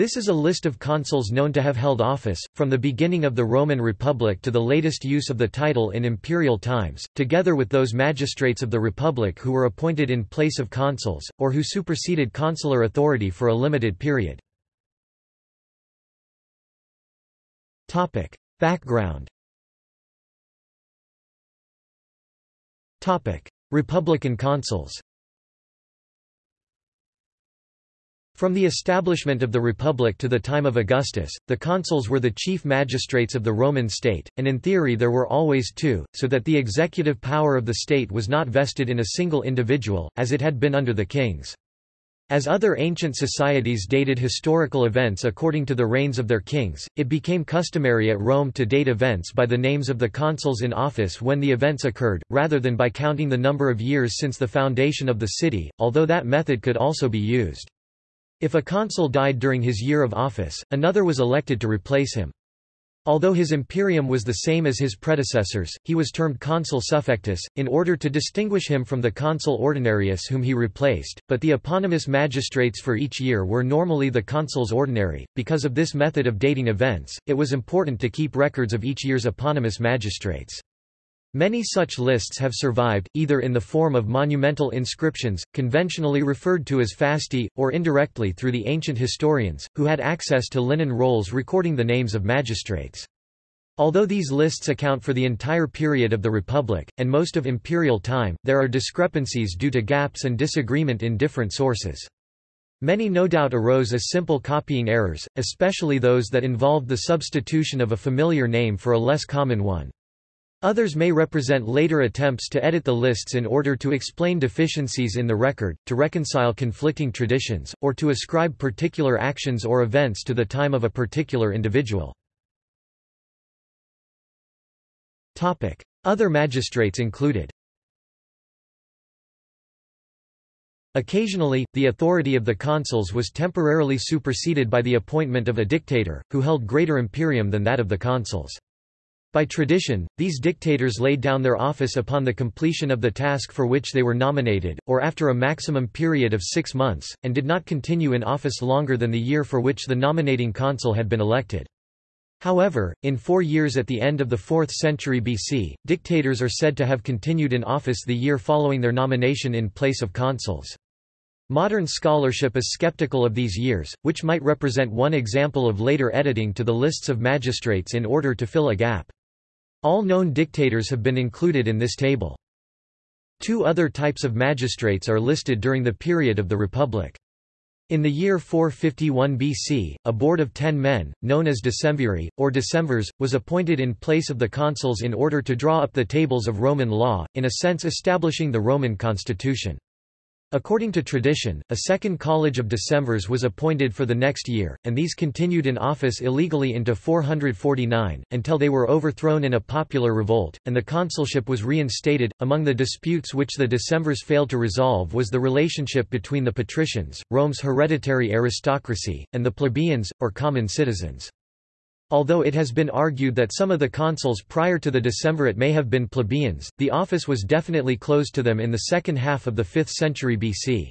This is a list of consuls known to have held office, from the beginning of the Roman Republic to the latest use of the title in imperial times, together with those magistrates of the Republic who were appointed in place of consuls, or who superseded consular authority for a limited period. Background Republican consuls From the establishment of the Republic to the time of Augustus, the consuls were the chief magistrates of the Roman state, and in theory there were always two, so that the executive power of the state was not vested in a single individual, as it had been under the kings. As other ancient societies dated historical events according to the reigns of their kings, it became customary at Rome to date events by the names of the consuls in office when the events occurred, rather than by counting the number of years since the foundation of the city, although that method could also be used. If a consul died during his year of office, another was elected to replace him. Although his imperium was the same as his predecessors, he was termed consul suffectus, in order to distinguish him from the consul ordinarius whom he replaced, but the eponymous magistrates for each year were normally the consuls ordinary. Because of this method of dating events, it was important to keep records of each year's eponymous magistrates. Many such lists have survived, either in the form of monumental inscriptions, conventionally referred to as fasti, or indirectly through the ancient historians, who had access to linen rolls recording the names of magistrates. Although these lists account for the entire period of the Republic, and most of imperial time, there are discrepancies due to gaps and disagreement in different sources. Many no doubt arose as simple copying errors, especially those that involved the substitution of a familiar name for a less common one. Others may represent later attempts to edit the lists in order to explain deficiencies in the record, to reconcile conflicting traditions, or to ascribe particular actions or events to the time of a particular individual. Other magistrates included Occasionally, the authority of the consuls was temporarily superseded by the appointment of a dictator, who held greater imperium than that of the consuls. By tradition, these dictators laid down their office upon the completion of the task for which they were nominated, or after a maximum period of six months, and did not continue in office longer than the year for which the nominating consul had been elected. However, in four years at the end of the 4th century BC, dictators are said to have continued in office the year following their nomination in place of consuls. Modern scholarship is skeptical of these years, which might represent one example of later editing to the lists of magistrates in order to fill a gap. All known dictators have been included in this table. Two other types of magistrates are listed during the period of the Republic. In the year 451 BC, a board of ten men, known as decemviri, or decemvirs, was appointed in place of the consuls in order to draw up the tables of Roman law, in a sense establishing the Roman constitution. According to tradition, a second college of decemvirs was appointed for the next year, and these continued in office illegally into 449, until they were overthrown in a popular revolt, and the consulship was reinstated. Among the disputes which the decemvirs failed to resolve was the relationship between the patricians, Rome's hereditary aristocracy, and the plebeians, or common citizens. Although it has been argued that some of the consuls prior to the decemvirate may have been plebeians, the office was definitely closed to them in the second half of the 5th century BC.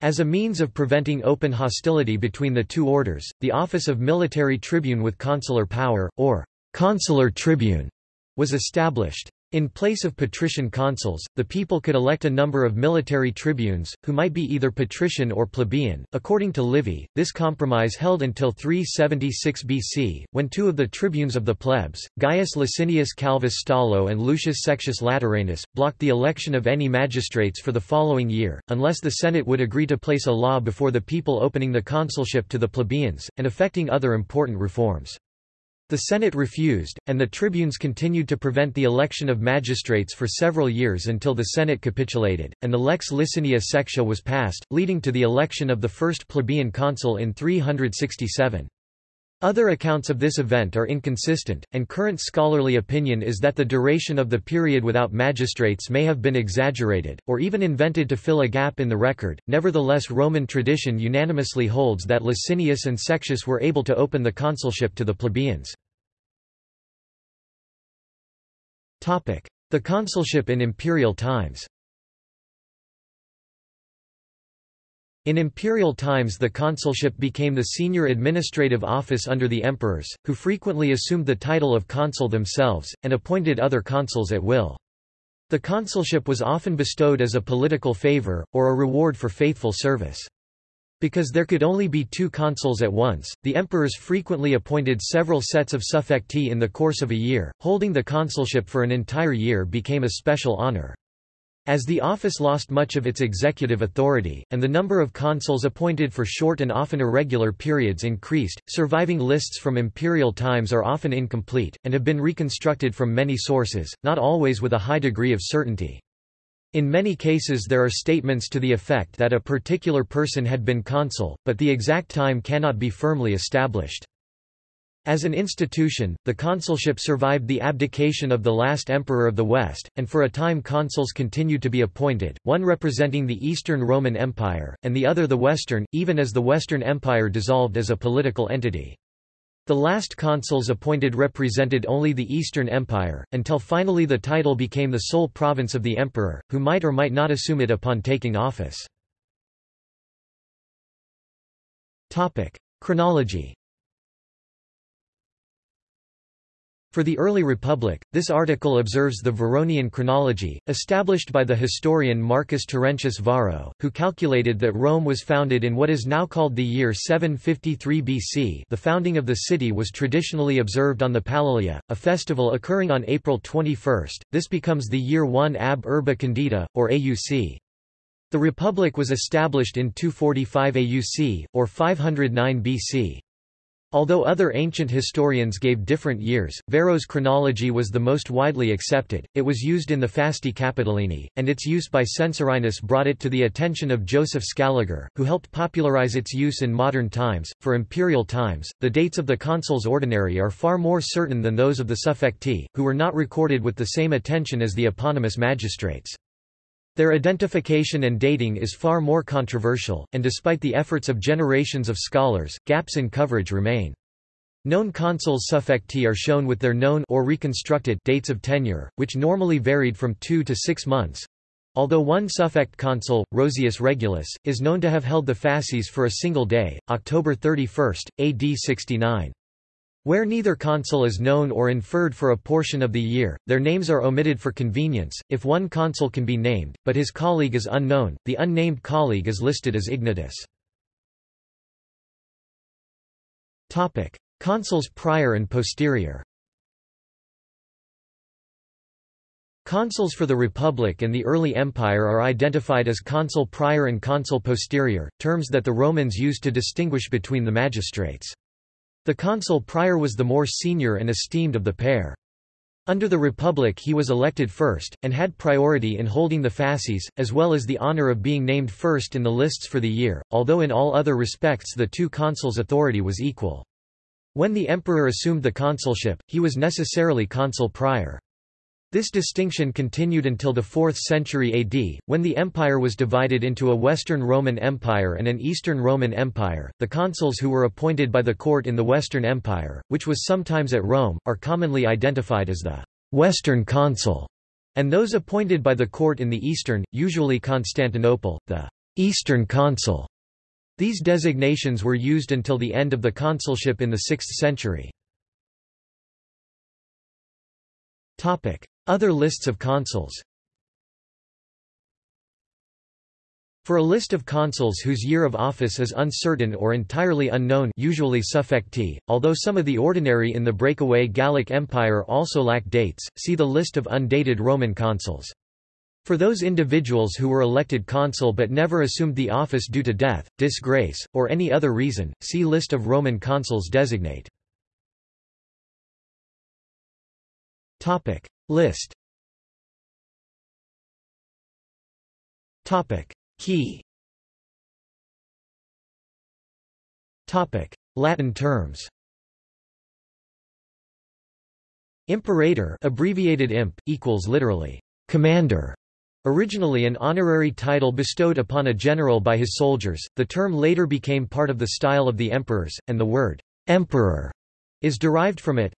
As a means of preventing open hostility between the two orders, the office of military tribune with consular power, or consular tribune, was established. In place of patrician consuls, the people could elect a number of military tribunes, who might be either patrician or plebeian. According to Livy, this compromise held until 376 BC, when two of the tribunes of the plebs, Gaius Licinius Calvus Stolo and Lucius Sextius Lateranus, blocked the election of any magistrates for the following year, unless the Senate would agree to place a law before the people opening the consulship to the plebeians, and effecting other important reforms. The Senate refused, and the tribunes continued to prevent the election of magistrates for several years until the Senate capitulated, and the Lex Licinia Sextia was passed, leading to the election of the first plebeian consul in 367. Other accounts of this event are inconsistent, and current scholarly opinion is that the duration of the period without magistrates may have been exaggerated, or even invented to fill a gap in the record. Nevertheless, Roman tradition unanimously holds that Licinius and Sextius were able to open the consulship to the plebeians. The consulship in imperial times In imperial times the consulship became the senior administrative office under the emperors, who frequently assumed the title of consul themselves, and appointed other consuls at will. The consulship was often bestowed as a political favor, or a reward for faithful service. Because there could only be two consuls at once, the emperors frequently appointed several sets of suffecti in the course of a year, holding the consulship for an entire year became a special honor. As the office lost much of its executive authority, and the number of consuls appointed for short and often irregular periods increased, surviving lists from imperial times are often incomplete, and have been reconstructed from many sources, not always with a high degree of certainty. In many cases there are statements to the effect that a particular person had been consul, but the exact time cannot be firmly established. As an institution, the consulship survived the abdication of the last emperor of the West, and for a time consuls continued to be appointed, one representing the Eastern Roman Empire, and the other the Western, even as the Western Empire dissolved as a political entity. The last consuls appointed represented only the Eastern Empire, until finally the title became the sole province of the emperor, who might or might not assume it upon taking office. Chronology For the early Republic, this article observes the Varronian chronology, established by the historian Marcus Terentius Varro, who calculated that Rome was founded in what is now called the year 753 BC the founding of the city was traditionally observed on the Palilia, a festival occurring on April 21, this becomes the year 1 ab urbe condita, or AUC. The Republic was established in 245 AUC, or 509 BC. Although other ancient historians gave different years, Varro's chronology was the most widely accepted, it was used in the Fasti Capitolini, and its use by Censorinus brought it to the attention of Joseph Scaliger, who helped popularize its use in modern times. For imperial times, the dates of the consuls ordinary are far more certain than those of the suffecti, who were not recorded with the same attention as the eponymous magistrates. Their identification and dating is far more controversial, and despite the efforts of generations of scholars, gaps in coverage remain. Known consuls suffecti are shown with their known or reconstructed dates of tenure, which normally varied from two to six months. Although one suffect consul, Rosius Regulus, is known to have held the fasces for a single day, October 31, AD 69. Where neither consul is known or inferred for a portion of the year, their names are omitted for convenience. If one consul can be named, but his colleague is unknown, the unnamed colleague is listed as ignotus. Topic: Consuls prior and posterior. Consuls for the Republic and the early Empire are identified as consul prior and consul posterior, terms that the Romans used to distinguish between the magistrates. The consul prior was the more senior and esteemed of the pair. Under the Republic he was elected first, and had priority in holding the fasces, as well as the honor of being named first in the lists for the year, although in all other respects the two consuls' authority was equal. When the emperor assumed the consulship, he was necessarily consul prior. This distinction continued until the 4th century AD, when the empire was divided into a Western Roman Empire and an Eastern Roman Empire. The consuls who were appointed by the court in the Western Empire, which was sometimes at Rome, are commonly identified as the Western consul, and those appointed by the court in the Eastern, usually Constantinople, the Eastern consul. These designations were used until the end of the consulship in the 6th century. Topic: other lists of consuls For a list of consuls whose year of office is uncertain or entirely unknown usually suffecti, although some of the ordinary in the breakaway Gallic Empire also lack dates, see the list of undated Roman consuls. For those individuals who were elected consul but never assumed the office due to death, disgrace, or any other reason, see List of Roman consuls designate. List. Topic. Key. Topic. Latin terms. Imperator abbreviated imp equals literally commander Originally an honorary title bestowed upon a general by his soldiers, the term later became part of the style of the emperors, and the word emperor is derived from it.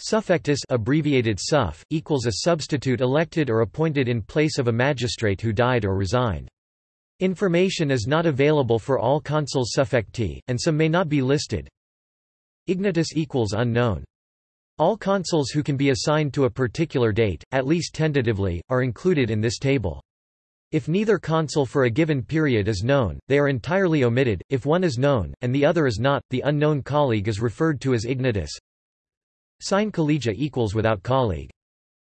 Suffectus abbreviated suff, equals a substitute elected or appointed in place of a magistrate who died or resigned. Information is not available for all consuls suffecti, and some may not be listed. Ignotus equals unknown. All consuls who can be assigned to a particular date, at least tentatively, are included in this table. If neither consul for a given period is known, they are entirely omitted. If one is known, and the other is not, the unknown colleague is referred to as ignotus. Sine collegia equals without colleague.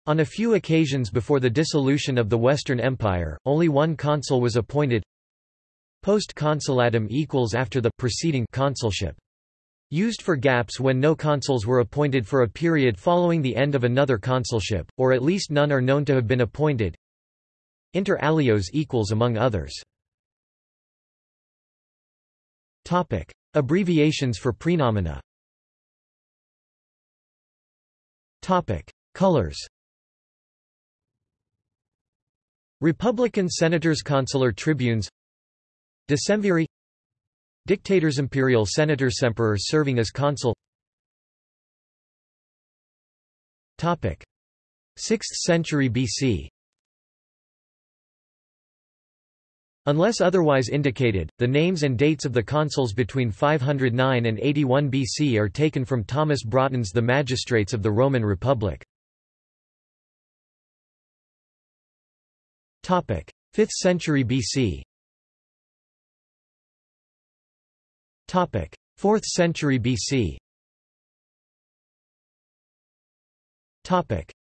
On a few occasions before the dissolution of the Western Empire, only one consul was appointed. Post consulatum equals after the preceding consulship. Used for gaps when no consuls were appointed for a period following the end of another consulship, or at least none are known to have been appointed. Inter alios equals among others. Topic: Abbreviations for praenomina. Topic: Colors. Republican senators consular tribunes. Decemviri. Dictators imperial senators emperor serving as consul. Topic. 6th century BC Unless otherwise indicated, the names and dates of the consuls between 509 and 81 BC are taken from Thomas Broughton's The Magistrates of the Roman Republic. 5th century BC 4th century BC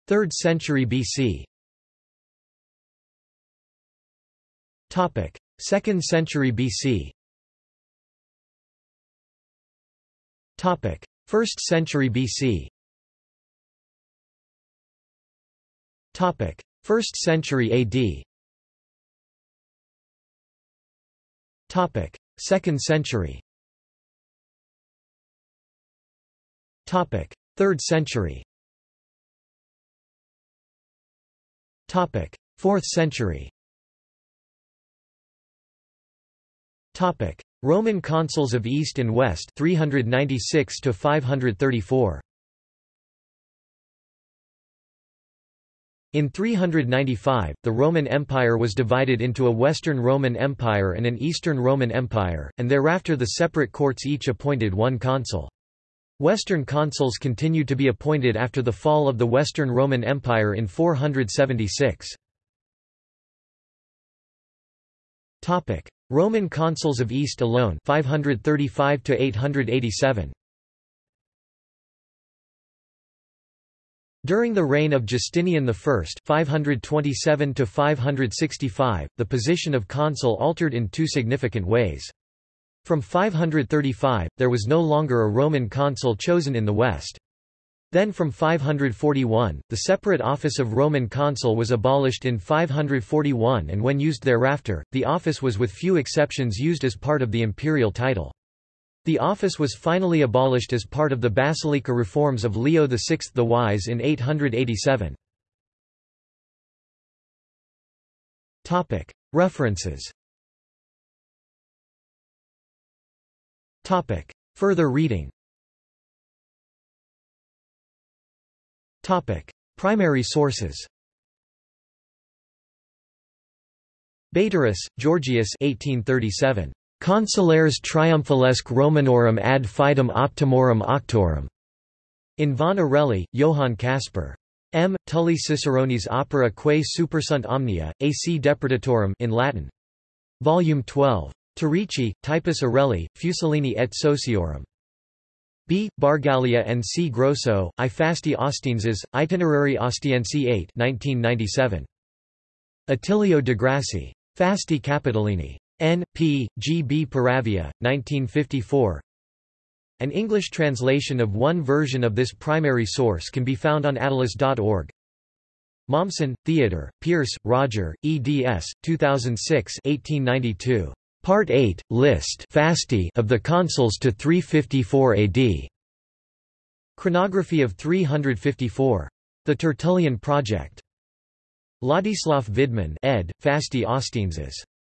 3rd century BC Topic: 2nd century BC. Topic: 1st century BC. Topic: 1st century AD. Topic: 2nd century. Topic: 3rd century. Topic: 4th century. Topic: Roman consuls of East and West 396 to 534. In 395, the Roman Empire was divided into a Western Roman Empire and an Eastern Roman Empire, and thereafter the separate courts each appointed one consul. Western consuls continued to be appointed after the fall of the Western Roman Empire in 476. Roman consuls of East alone 535 to 887 During the reign of Justinian I 527 to 565, the position of consul altered in two significant ways. From 535, there was no longer a Roman consul chosen in the West. Then from 541, the separate office of Roman consul was abolished in 541 and when used thereafter, the office was with few exceptions used as part of the imperial title. The office was finally abolished as part of the Basilica reforms of Leo VI the Wise in 887. References Further reading Topic: Primary sources. Baederis, Georgius 1837. Consulares triumphalesque Romanorum ad fidem optimorum octorum. In von Orelli, Johann Caspar. M. Tully Ciceronis opera quae supersunt omnia, ac depredatorum in Latin. Volume 12. Torici, Typus Areli, Fuesslini et Sociorum. B. Bargagli and C. Grosso, I Fasti Ostienses, Itinerari Ostiensi 8 1997. Attilio Degrassi. Fasti Capitolini. N. P. G. B. Paravia, 1954. An English translation of one version of this primary source can be found on attalus.org. Mommsen, Theodore, Pearse, Roger, eds. 2006 1892. Part 8, list of the consuls to 354 AD. Chronography of 354. The Tertullian Project. Ladislav Vidman ed., Fasti Ostienses.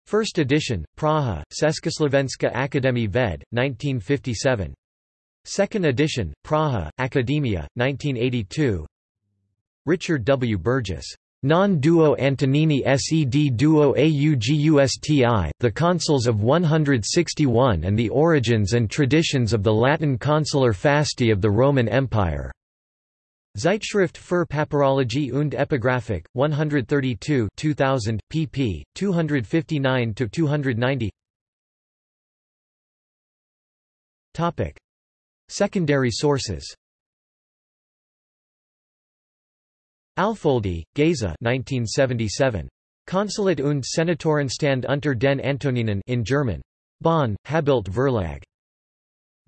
First edition, Praha, Československa Akademie Ved, 1957. Second edition, Praha, Academia, 1982. Richard W. Burgess. Non duo Antonini sed duo augusti, the consuls of 161 and the origins and traditions of the Latin consular fasti of the Roman Empire. Zeitschrift für Papyrologie und Epigraphik, 132 2000, pp. 259–290 Secondary sources Alfoldi, Geza 1977. Konsulat und Senatorenstand unter den Antoninen in German. Bonn, Habelt Verlag.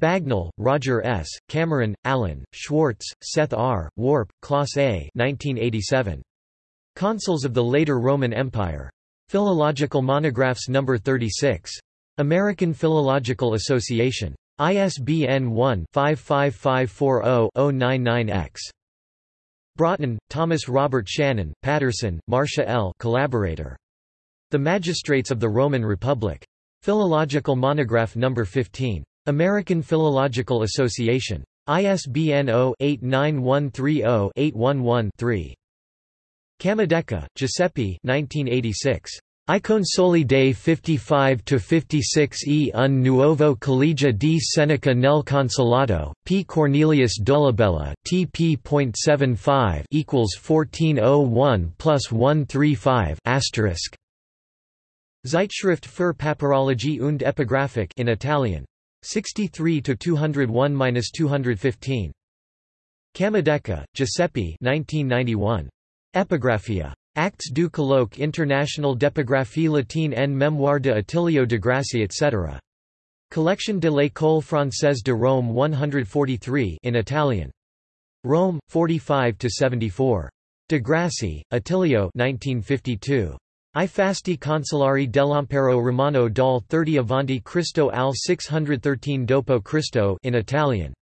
Bagnall, Roger S., Cameron, Alan, Schwartz, Seth R., Worp, Klaus A. 1987. Consuls of the Later Roman Empire. Philological Monographs No. 36. American Philological Association. ISBN 1-55540-099-X. Broughton, Thomas Robert Shannon, Patterson, Marcia L. Collaborator. The Magistrates of the Roman Republic. Philological Monograph No. 15. American Philological Association. ISBN 0-89130-811-3. Camodeca, Giuseppe 1986. I consoli dei 55–56 e un nuovo collegio di Seneca nel Consolato, P. Cornelius Dolabella, tp.75 equals 1401 plus 135 asterisk. Zeitschrift für Papyrologie und Epigraphik in Italian. 63 to 201–215. Camodeca, Giuseppe 1991. Epigraphia. Actes du colloque international d'epigraphie latine en mémoire de Attilio Degrassi etc. Collection de l'École française de Rome 143 in Italian. Rome, 45–74. Degrassi, Attilio 1952. I fasti consolari dell'Impero Romano dal 30 avanti Cristo al 613 dopo Cristo in Italian.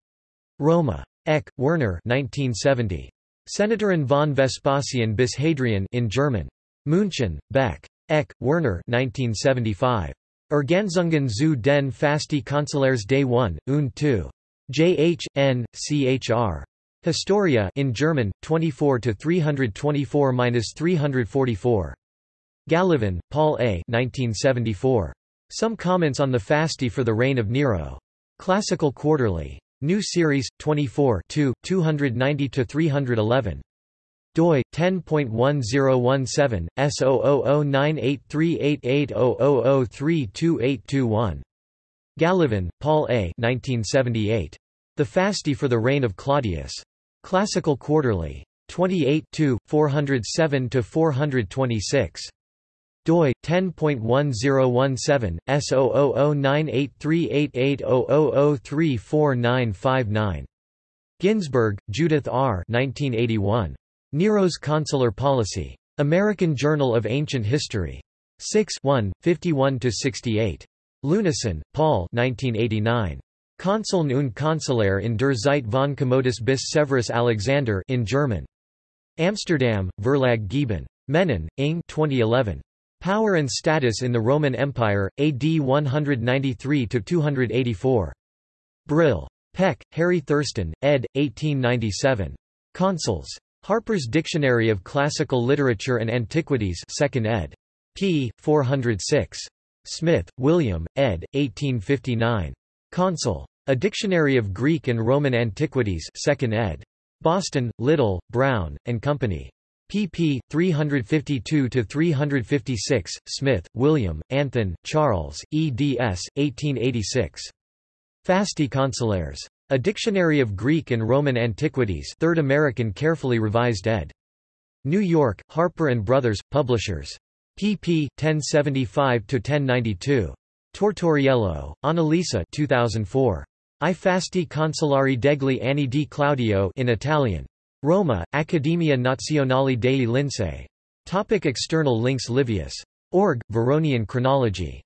Roma. Eck, Werner 1970. Senatoren von Vespasian bis Hadrian in German. München, Beck. Eck, Werner 1975. Ergänzungen zu den Fasti Consulares Day 1, und 2. J. H. N. C. H. R. Historia in German, 24 to 324-344. Gallivan, Paul A. 1974. Some Comments on the Fasti for the Reign of Nero. Classical Quarterly. New Series, 24 290–311 doi 10.1017 S00098388000328821 Gallivan, Paul A. 1978. The Fasti for the Reign of Claudius. Classical Quarterly. 28 407 426 doi 10.1017 S00098388000349959 Ginsburg, Judith R. 1981. Nero's Consular Policy. American Journal of Ancient History. 6 1, 51–68. Leunissen, Paul 1989. Konsuln und Konsulär in der Zeit von Commodus bis Severus Alexander in German. Amsterdam, Verlag Gieben. Mennen, Ing 2011. Power and Status in the Roman Empire, AD 193–284. Brill. Peck, Harry Thurston, ed. 1897. Consuls. Harper's Dictionary of Classical Literature and Antiquities 2nd ed. p. 406. Smith, William, ed. 1859. Consul. A Dictionary of Greek and Roman Antiquities 2nd ed. Boston, Little, Brown, and Company pp. 352–356, Smith, William, Anthon, Charles, eds. 1886. Fasti Consulares. A Dictionary of Greek and Roman Antiquities 3rd American Carefully Revised ed. New York, Harper & Brothers, Publishers. pp. 1075–1092. Tortoriello, Annalisa 2004. I Fasti Consolari degli anni di Claudio in Italian. Roma, Accademia Nazionale dei Lincei. Topic external links Livius. Org, Varronian chronology